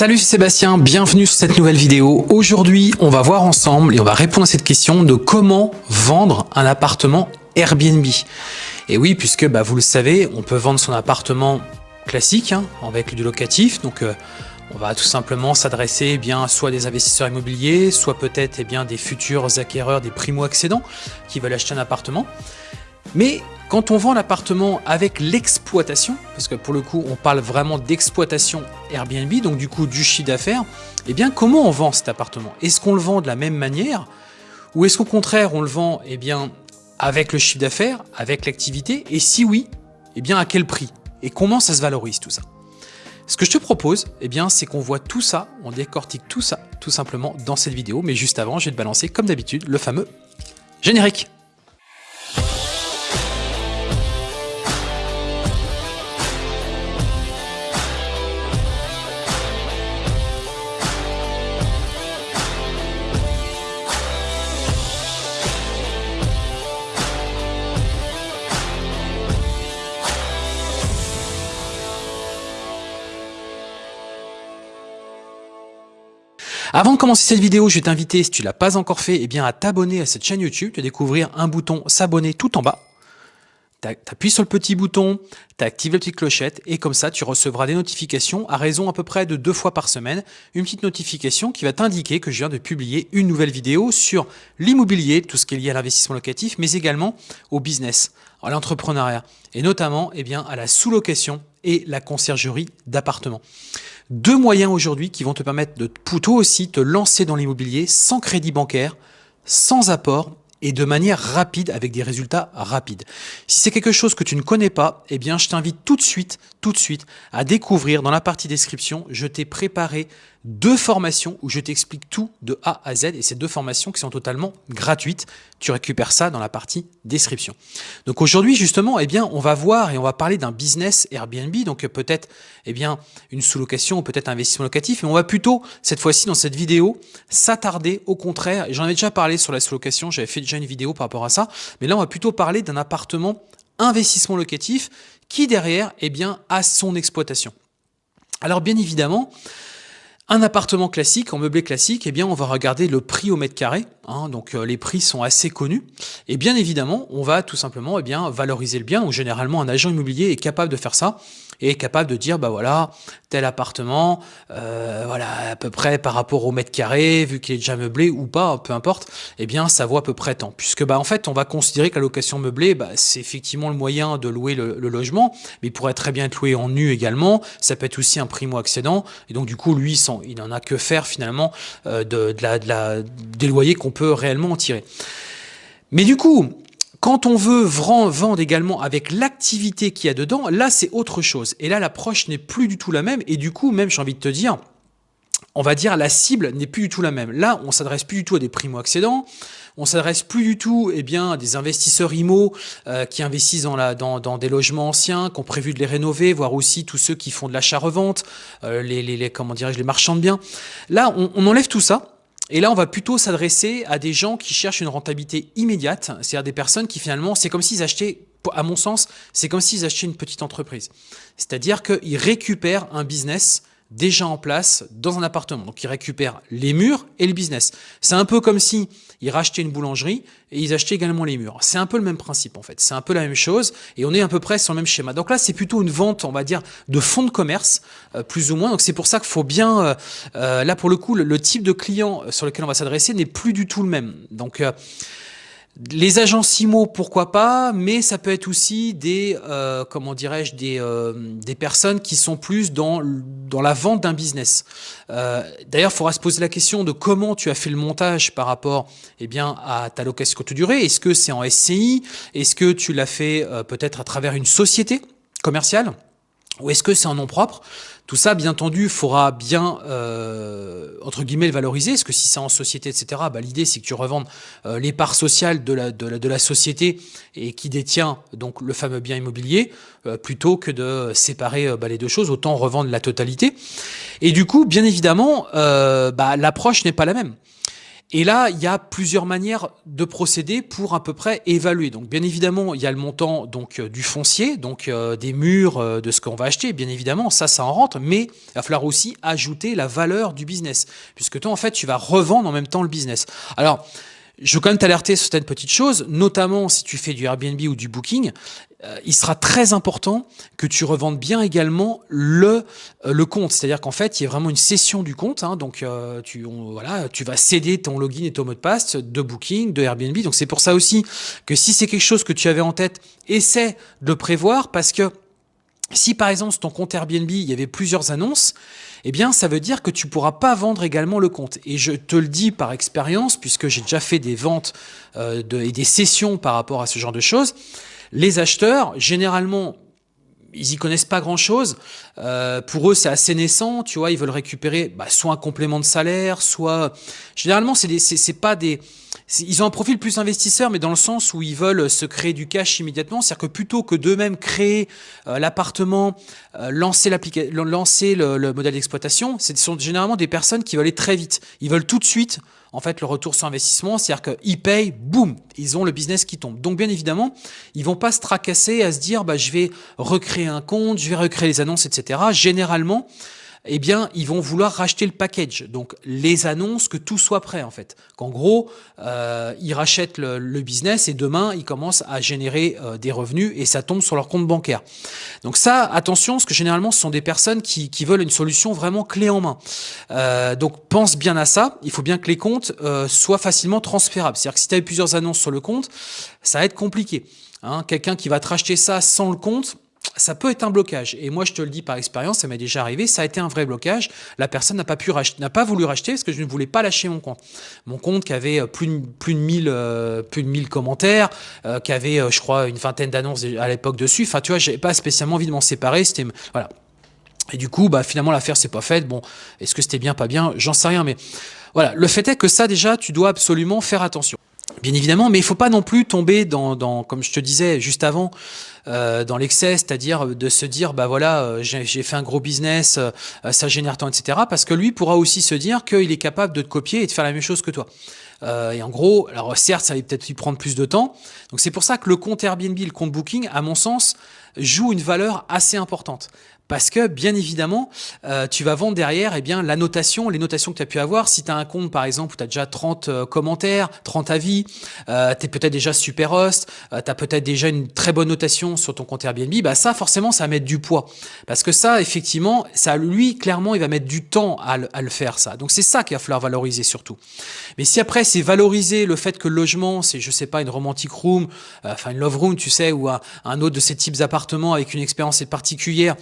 Salut Sébastien, bienvenue sur cette nouvelle vidéo. Aujourd'hui, on va voir ensemble et on va répondre à cette question de comment vendre un appartement Airbnb. Et oui, puisque bah, vous le savez, on peut vendre son appartement classique hein, avec du locatif. Donc euh, on va tout simplement s'adresser eh soit des investisseurs immobiliers, soit peut-être eh des futurs acquéreurs, des primo-accédants qui veulent acheter un appartement. Mais quand on vend l'appartement avec l'exploitation, parce que pour le coup on parle vraiment d'exploitation Airbnb, donc du coup du chiffre d'affaires, eh bien comment on vend cet appartement? Est-ce qu'on le vend de la même manière? Ou est-ce qu'au contraire on le vend eh bien, avec le chiffre d'affaires, avec l'activité? Et si oui, eh bien à quel prix? Et comment ça se valorise tout ça? Ce que je te propose, eh bien, c'est qu'on voit tout ça, on décortique tout ça, tout simplement, dans cette vidéo. Mais juste avant, je vais te balancer, comme d'habitude, le fameux générique. Avant de commencer cette vidéo, je vais t'inviter, si tu l'as pas encore fait, eh bien à t'abonner à cette chaîne YouTube. Tu découvrir un bouton s'abonner tout en bas. Tu appuies sur le petit bouton, tu actives la petite clochette et comme ça, tu recevras des notifications à raison à peu près de deux fois par semaine. Une petite notification qui va t'indiquer que je viens de publier une nouvelle vidéo sur l'immobilier, tout ce qui est lié à l'investissement locatif, mais également au business, à l'entrepreneuriat et notamment eh bien, à la sous-location et la conciergerie d'appartements. Deux moyens aujourd'hui qui vont te permettre de plutôt aussi te lancer dans l'immobilier sans crédit bancaire, sans apport et de manière rapide avec des résultats rapides. Si c'est quelque chose que tu ne connais pas, eh bien, je t'invite tout de suite, tout de suite à découvrir dans la partie description, je t'ai préparé deux formations où je t'explique tout de A à Z et ces deux formations qui sont totalement gratuites. Tu récupères ça dans la partie description. Donc aujourd'hui justement, eh bien, on va voir et on va parler d'un business Airbnb, donc peut-être eh bien une sous-location ou peut-être un investissement locatif, mais on va plutôt cette fois-ci dans cette vidéo s'attarder au contraire. J'en avais déjà parlé sur la sous-location, j'avais fait déjà une vidéo par rapport à ça, mais là on va plutôt parler d'un appartement investissement locatif qui derrière eh bien a son exploitation. Alors bien évidemment, un appartement classique, en meublé classique, eh bien, on va regarder le prix au mètre carré. Hein, donc, euh, les prix sont assez connus. Et bien évidemment, on va tout simplement eh bien, valoriser le bien. Donc, généralement, un agent immobilier est capable de faire ça et est capable de dire, bah voilà, tel appartement, euh, voilà, à peu près par rapport au mètre carré, vu qu'il est déjà meublé ou pas, peu importe, eh bien, ça vaut à peu près tant. Puisque, bah, en fait, on va considérer que la location meublée, bah, c'est effectivement le moyen de louer le, logement, mais il pourrait très bien être loué en nu également. Ça peut être aussi un primo-accédant. Et donc, du coup, lui, il n'en a que faire finalement euh, de, la, de la, des loyers qu'on peut réellement en tirer. Mais du coup, quand on veut vendre également avec l'activité qu'il y a dedans, là c'est autre chose. Et là l'approche n'est plus du tout la même. Et du coup, même j'ai envie de te dire, on va dire la cible n'est plus du tout la même. Là, on s'adresse plus du tout à des primo-accédants, on s'adresse plus du tout eh bien, à des investisseurs IMO euh, qui investissent dans, dans, des logements anciens, qui ont prévu de les rénover, voire aussi tous ceux qui font de l'achat-revente, euh, les, les, comment les marchands de biens. Là, on enlève tout ça et là, on va plutôt s'adresser à des gens qui cherchent une rentabilité immédiate, c'est-à-dire des personnes qui finalement, c'est comme s'ils achetaient, à mon sens, c'est comme s'ils achetaient une petite entreprise. C'est-à-dire qu'ils récupèrent un business déjà en place dans un appartement. Donc ils récupèrent les murs et le business. C'est un peu comme si ils rachetaient une boulangerie et ils achetaient également les murs. C'est un peu le même principe en fait. C'est un peu la même chose et on est à peu près sur le même schéma. Donc là, c'est plutôt une vente, on va dire, de fonds de commerce, euh, plus ou moins. Donc c'est pour ça qu'il faut bien, euh, euh, là pour le coup, le, type de client sur lequel on va s'adresser n'est plus du tout le même. Donc les agents CIMO, pourquoi pas, mais ça peut être aussi des, euh, comment dirais-je, des, euh, des personnes qui sont plus dans, dans la vente d'un business. Euh, D'ailleurs, il faudra se poser la question de comment tu as fait le montage par rapport eh bien, à ta location courte durée. Est-ce que c'est en SCI Est-ce que tu l'as fait euh, peut-être à travers une société commerciale? Ou est-ce que c'est en nom propre? Tout ça, bien entendu, faudra bien, euh, entre guillemets, le valoriser, parce que si c'est en société, etc., bah, l'idée, c'est que tu revendes euh, les parts sociales de la, de, la, de la société et qui détient donc le fameux bien immobilier, euh, plutôt que de séparer bah, les deux choses, autant revendre la totalité. Et du coup, bien évidemment, bah, l'approche n'est pas la même. Et là, il y a plusieurs manières de procéder pour à peu près évaluer. Donc, bien évidemment, il y a le montant donc euh, du foncier, donc euh, des murs euh, de ce qu'on va acheter. Bien évidemment, ça, ça en rentre, mais il va falloir aussi ajouter la valeur du business, puisque toi, en fait, tu vas revendre en même temps le business. Alors, je veux quand même t'alerter sur certaines petites choses, notamment si tu fais du Airbnb ou du Booking, euh, il sera très important que tu revendes bien également le, euh, le compte. C'est-à-dire qu'en fait, il y a vraiment une session du compte. Hein, donc, euh, tu, voilà, tu vas céder ton login et ton mot de passe de Booking, de Airbnb. Donc, c'est pour ça aussi que si c'est quelque chose que tu avais en tête, essaie de prévoir parce que si par exemple sur ton compte Airbnb, il y avait plusieurs annonces, eh bien ça veut dire que tu pourras pas vendre également le compte. Et je te le dis par expérience, puisque j'ai déjà fait des ventes euh, de, et des sessions par rapport à ce genre de choses, les acheteurs, généralement, ils y connaissent pas grand chose. Euh, pour eux, c'est assez naissant. Tu vois, ils veulent récupérer bah, soit un complément de salaire, soit généralement c'est c'est pas des ils ont un profil plus investisseur, mais dans le sens où ils veulent se créer du cash immédiatement. C'est-à-dire que plutôt que d'eux-mêmes créer euh, l'appartement, euh, lancer, lancer le, le modèle d'exploitation, ce sont généralement des personnes qui veulent aller très vite. Ils veulent tout de suite en fait le retour sur investissement, c'est-à-dire qu'ils payent, boum, ils ont le business qui tombe. Donc bien évidemment, ils vont pas se tracasser à se dire bah je vais recréer un compte, je vais recréer les annonces, etc. Généralement, eh bien, ils vont vouloir racheter le package. Donc, les annonces, que tout soit prêt, en fait. Qu'en gros, euh, ils rachètent le, business et demain, ils commencent à générer euh, des revenus et ça tombe sur leur compte bancaire. Donc ça, attention, parce que généralement, ce sont des personnes qui, veulent une solution vraiment clé en main. Euh, donc, pense bien à ça. Il faut bien que les comptes soient facilement transférables. C'est-à-dire que si tu as plusieurs annonces sur le compte, ça va être compliqué. Hein. Quelqu'un qui va te racheter ça sans le compte, ça peut être un blocage. Et moi, je te le dis par expérience, ça m'est déjà arrivé, ça a été un vrai blocage. La personne n'a pas pas voulu racheter parce que je ne voulais pas lâcher mon compte. Mon compte qui avait euh, plus de, plus de 1000, euh, plus de 1000 commentaires, euh, qui avait, je crois, une vingtaine d'annonces à l'époque dessus. Enfin, tu vois, j'avais pas spécialement envie de m'en séparer. C'était, voilà. Et du coup, bah, finalement, l'affaire s'est pas faite. Bon, est-ce que c'était bien, pas bien? J'en sais rien, mais voilà. Le fait est que ça, déjà, tu dois absolument faire attention. Bien évidemment, mais il faut pas non plus tomber dans, comme je te disais juste avant, euh, dans l'excès, c'est-à-dire de se dire, bah voilà, euh, j'ai fait un gros business, euh, ça génère tant, etc. Parce que lui pourra aussi se dire qu'il est capable de te copier et de faire la même chose que toi. Et en gros, alors certes, ça va peut-être lui prendre plus de temps. Donc c'est pour ça que le compte Airbnb, le compte Booking, à mon sens, joue une valeur assez importante. Parce que, bien évidemment, euh, tu vas vendre derrière eh bien, la notation, les notations que tu as pu avoir. Si tu as un compte, par exemple, où tu as déjà 30 euh, commentaires, 30 avis, euh, tu es peut-être déjà super host, euh, tu as peut-être déjà une très bonne notation sur ton compte Airbnb, bah ça, forcément, ça va mettre du poids. Parce que ça, effectivement, ça, lui, clairement, il va mettre du temps à le, à le faire, ça. Donc, c'est ça qu'il va falloir valoriser surtout. Mais si après, c'est valoriser le fait que le logement, c'est, je sais pas, une romantic room, euh, enfin, une love room, tu sais, ou un autre de ces types d'appartements avec une expérience particulière,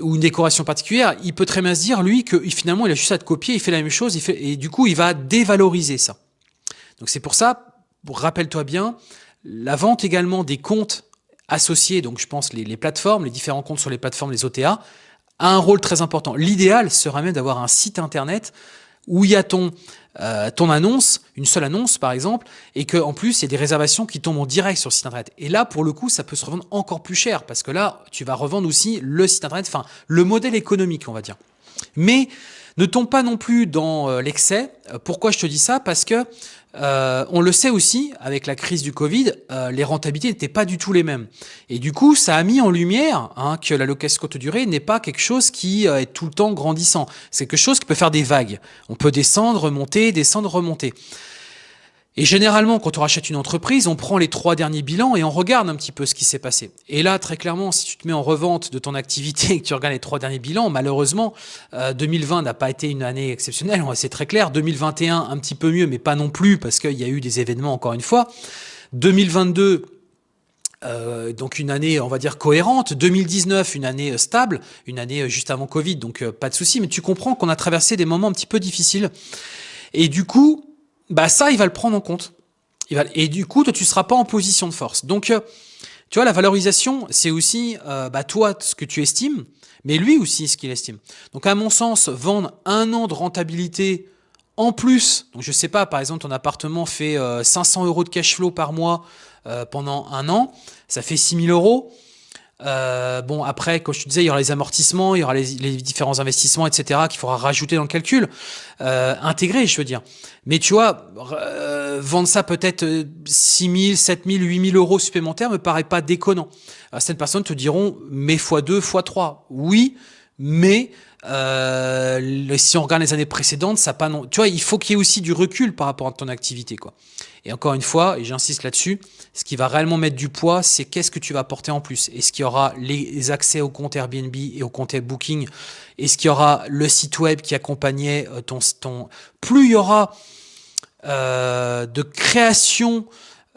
ou une décoration particulière, il peut très bien se dire, lui, que finalement, il a juste à te copier, il fait la même chose, et du coup, il va dévaloriser ça. Donc c'est pour ça, rappelle-toi bien, la vente également des comptes associés, donc je pense les, les, plateformes, les différents comptes sur les plateformes, les OTA, a un rôle très important. L'idéal serait même d'avoir un site internet où y a ton, euh, ton annonce, une seule annonce par exemple, et que en plus il y a des réservations qui tombent en direct sur le site internet. Et là, pour le coup, ça peut se revendre encore plus cher parce que là, tu vas revendre aussi le site internet, enfin le modèle économique, on va dire. Mais ne tombe pas non plus dans euh, l'excès. Euh, pourquoi je te dis ça? Parce que euh, on le sait aussi, avec la crise du Covid, euh, les rentabilités n'étaient pas du tout les mêmes. Et du coup, ça a mis en lumière hein, que la location courte durée n'est pas quelque chose qui est tout le temps grandissant. C'est quelque chose qui peut faire des vagues. On peut descendre, remonter, descendre, remonter. Et généralement, quand on rachète une entreprise, on prend les trois derniers bilans et on regarde un petit peu ce qui s'est passé. Et là, très clairement, si tu te mets en revente de ton activité et que tu regardes les trois derniers bilans, malheureusement, 2020 euh, n'a pas été une année exceptionnelle, c'est très clair. 2021, un petit peu mieux, mais pas non plus, parce qu'il y a eu des événements encore une fois. 2022, euh, donc une année, on va dire, cohérente. 2019, une année euh, stable, une année juste avant Covid, donc pas de souci. Mais tu comprends qu'on a traversé des moments un petit peu difficiles. Et du coup, bah ça, il va le prendre en compte. Il va, et du coup, toi, tu seras pas en position de force. Donc, euh, tu vois, la valorisation, c'est aussi euh, bah, toi ce que tu estimes, mais lui aussi ce qu'il estime. Donc, à mon sens, vendre un an de rentabilité en plus, donc je sais pas, par exemple, ton appartement fait 500 euh, euros de cash flow par mois pendant un an, ça fait 6000 euros. Euh, bon, après, comme je te disais, il y aura les amortissements, il y aura les, différents investissements, etc., qu'il faudra rajouter dans le calcul, euh, intégrer, je veux dire. Mais tu vois, euh, vendre ça peut-être 6 000, 7 000, 8 000 euros supplémentaires me paraît pas déconnant. certaines personnes te diront, mais x2, x3. Oui, mais euh, si on regarde les années précédentes, ça pas non. Tu vois, il faut qu'il y ait aussi du recul par rapport à ton activité, quoi. Et encore une fois, et j'insiste là-dessus, ce qui va réellement mettre du poids, c'est qu'est-ce que tu vas apporter en plus. Est-ce qu'il y aura les accès au compte Airbnb et au compte Booking? Est-ce qu'il y aura le site web qui accompagnait euh, ton... Plus il y aura euh, de création,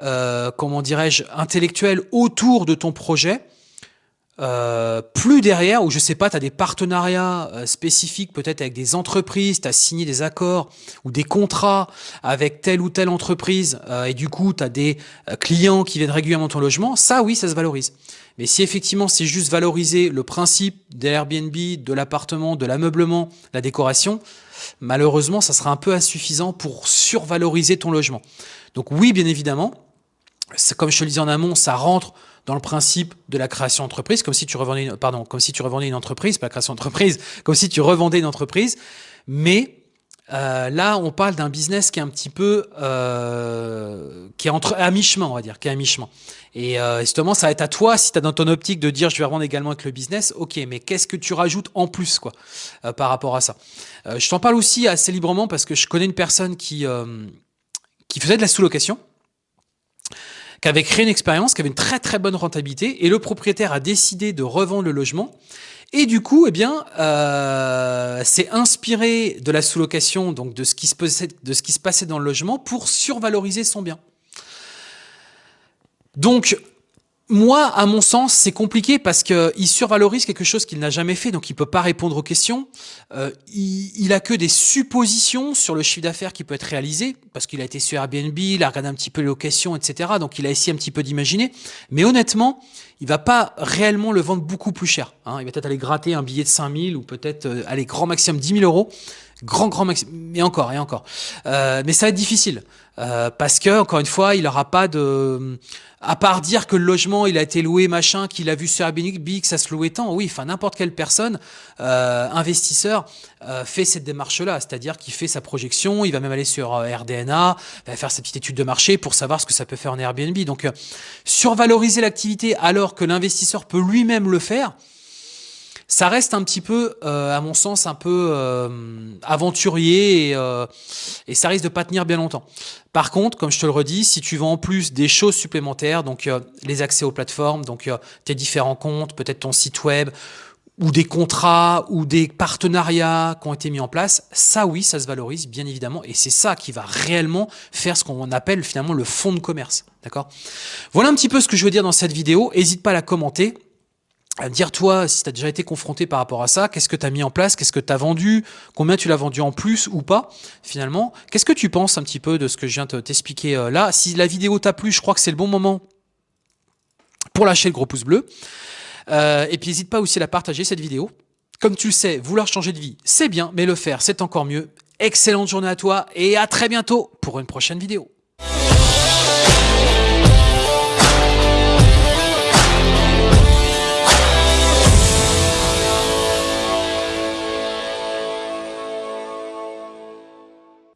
euh, comment dirais-je, intellectuelle autour de ton projet, euh, plus derrière, où je sais pas, tu as des partenariats euh, spécifiques peut-être avec des entreprises, tu as signé des accords ou des contrats avec telle ou telle entreprise, euh, et du coup tu as des clients qui viennent régulièrement ton logement, ça oui, ça se valorise. Mais si effectivement c'est juste valoriser le principe d'Airbnb, de l'appartement, de l'ameublement, la décoration, malheureusement ça sera un peu insuffisant pour survaloriser ton logement. Donc oui, bien évidemment, comme je te le disais en amont, ça rentre dans le principe de la création d'entreprise, comme si tu revendais une, pardon, comme si tu revendais une entreprise, pas la création d'entreprise, comme si tu revendais une entreprise. Mais euh, là, on parle d'un business qui est un petit peu, euh, qui est entre à mi-chemin, on va dire, qui est à mi-chemin. Et euh, justement, ça va être à toi, si tu as dans ton optique de dire je vais revendre également avec le business, ok, mais qu'est-ce que tu rajoutes en plus quoi, par rapport à ça? Je t'en parle aussi assez librement parce que je connais une personne qui, qui faisait de la sous-location, qui avait créé une expérience, qui avait une très très bonne rentabilité, et le propriétaire a décidé de revendre le logement. Et du coup, eh bien, euh, c'est inspiré de la sous-location, donc de ce qui se passait dans le logement, pour survaloriser son bien. Donc, moi, à mon sens, c'est compliqué parce qu'il survalorise quelque chose qu'il n'a jamais fait, donc il peut pas répondre aux questions. Euh, il, il a que des suppositions sur le chiffre d'affaires qui peut être réalisé, parce qu'il a été sur Airbnb, il a regardé un petit peu les locations, etc. Donc il a essayé un petit peu d'imaginer. Mais honnêtement, il va pas réellement le vendre beaucoup plus cher. Hein. Il va peut-être aller gratter un billet de 5000 ou peut-être euh, aller grand maximum 10 000 euros. Grand, grand maximum. Et encore, et encore. Euh, mais ça va être difficile. Euh, parce que, encore une fois, il n'aura pas de à part dire que le logement il a été loué machin, qu'il a vu sur Airbnb que ça se louait tant, oui, enfin n'importe quelle personne, euh, investisseur, euh, fait cette démarche-là, c'est-à-dire qu'il fait sa projection, il va même aller sur euh, RDNA, va faire sa petite étude de marché pour savoir ce que ça peut faire en Airbnb. Donc survaloriser l'activité alors que l'investisseur peut lui-même le faire, ça reste un petit peu, euh, à mon sens, un peu euh, aventurier et, euh, et, ça risque de pas tenir bien longtemps. Par contre, comme je te le redis, si tu vends en plus des choses supplémentaires, donc les accès aux plateformes, donc tes différents comptes, peut-être ton site web, ou des contrats, ou des partenariats qui ont été mis en place, ça oui, ça se valorise bien évidemment, et c'est ça qui va réellement faire ce qu'on appelle finalement le fonds de commerce. D'accord? Voilà un petit peu ce que je veux dire dans cette vidéo. N'hésite pas à la commenter dire toi si tu as déjà été confronté par rapport à ça, qu'est-ce que tu as mis en place, qu'est-ce que tu as vendu, combien tu l'as vendu en plus ou pas finalement. Qu'est-ce que tu penses un petit peu de ce que je viens de t'expliquer euh, là? Si la vidéo t'a plu, je crois que c'est le bon moment pour lâcher le gros pouce bleu. Euh, et puis n'hésite pas aussi à la partager cette vidéo. Comme tu le sais, vouloir changer de vie, c'est bien, mais le faire, c'est encore mieux. Excellente journée à toi et à très bientôt pour une prochaine vidéo.